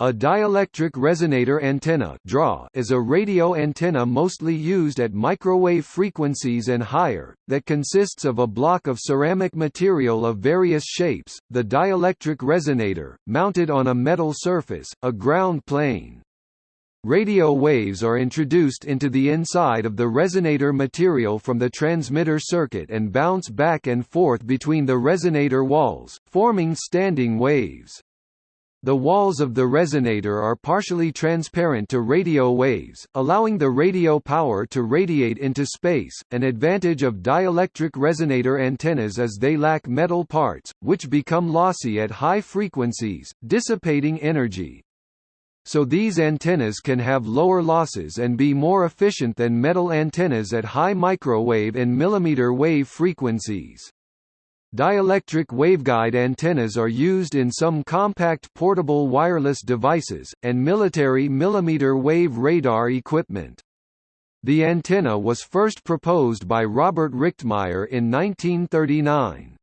A dielectric resonator antenna is a radio antenna mostly used at microwave frequencies and higher, that consists of a block of ceramic material of various shapes, the dielectric resonator, mounted on a metal surface, a ground plane. Radio waves are introduced into the inside of the resonator material from the transmitter circuit and bounce back and forth between the resonator walls, forming standing waves. The walls of the resonator are partially transparent to radio waves, allowing the radio power to radiate into space. An advantage of dielectric resonator antennas is they lack metal parts, which become lossy at high frequencies, dissipating energy. So these antennas can have lower losses and be more efficient than metal antennas at high microwave and millimeter wave frequencies. Dielectric waveguide antennas are used in some compact portable wireless devices, and military millimeter wave radar equipment. The antenna was first proposed by Robert Richtmyer in 1939.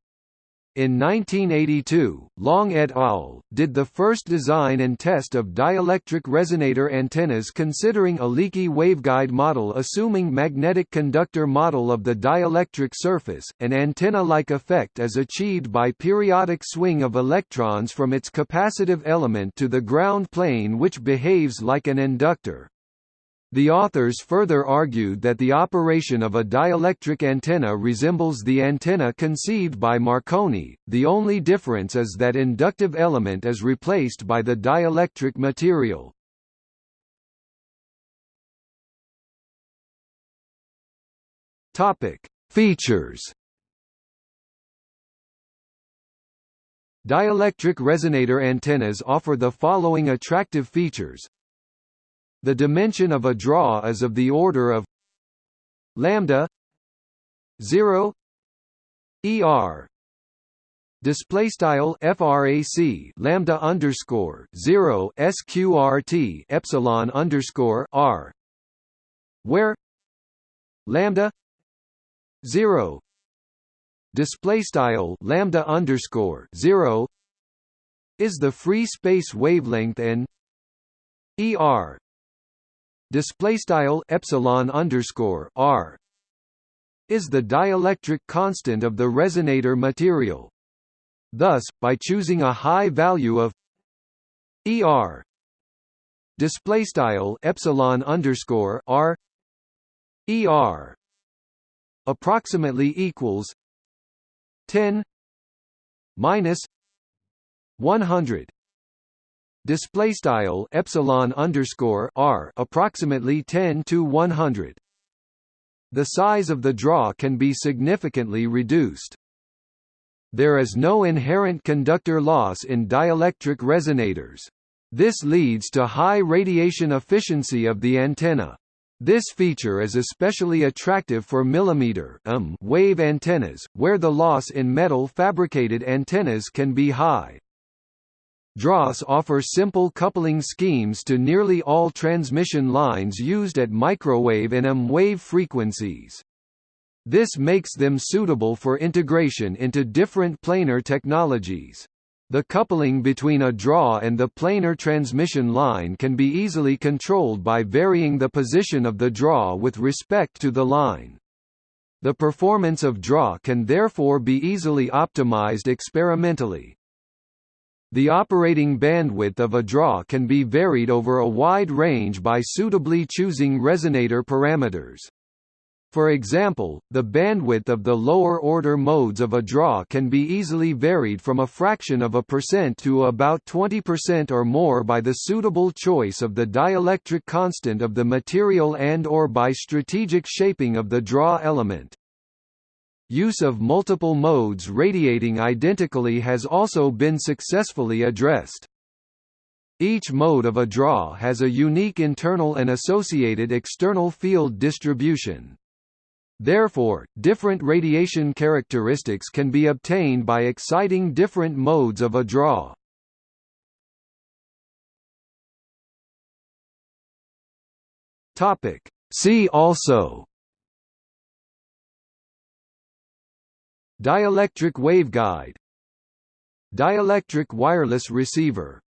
In 1982, Long et al. did the first design and test of dielectric resonator antennas considering a leaky waveguide model assuming magnetic conductor model of the dielectric surface. An antenna-like effect is achieved by periodic swing of electrons from its capacitive element to the ground plane which behaves like an inductor. The authors further argued that the operation of a dielectric antenna resembles the antenna conceived by Marconi, the only difference is that inductive element is replaced by the dielectric material. Features. Dielectric resonator antennas offer the following attractive features the dimension of a DRA is of the order of lambda 0 er display style frac lambda underscore 0 sqrt epsilon underscore r where lambda 0 display style lambda underscore 0 is the free space wavelength and er display style epsilon underscore r is the dielectric constant of the resonator material. Thus, by choosing a high value of er display style epsilon underscore r er approximately equals 10 minus 100 display style epsilon underscore r approximately 10 to 100 the size of the DRA can be significantly reduced. There is no inherent conductor loss in dielectric resonators. This leads to high radiation efficiency of the antenna. This feature is especially attractive for millimeter um wave antennas, where the loss in metal fabricated antennas can be high. DRAs offer simple coupling schemes to nearly all transmission lines used at microwave and M wave frequencies. This makes them suitable for integration into different planar technologies. The coupling between a DRA and the planar transmission line can be easily controlled by varying the position of the DRA with respect to the line. The performance of DRA can therefore be easily optimized experimentally. The operating bandwidth of a DRA can be varied over a wide range by suitably choosing resonator parameters. For example, the bandwidth of the lower-order modes of a DRA can be easily varied from a fraction of a percent to about 20% or more by the suitable choice of the dielectric constant of the material and or by strategic shaping of the DRA element. Use of multiple modes radiating identically has also been successfully addressed. Each mode of a DRA has a unique internal and associated external field distribution. Therefore, different radiation characteristics can be obtained by exciting different modes of a DRA. See also Dielectric waveguide. Dielectric wireless receiver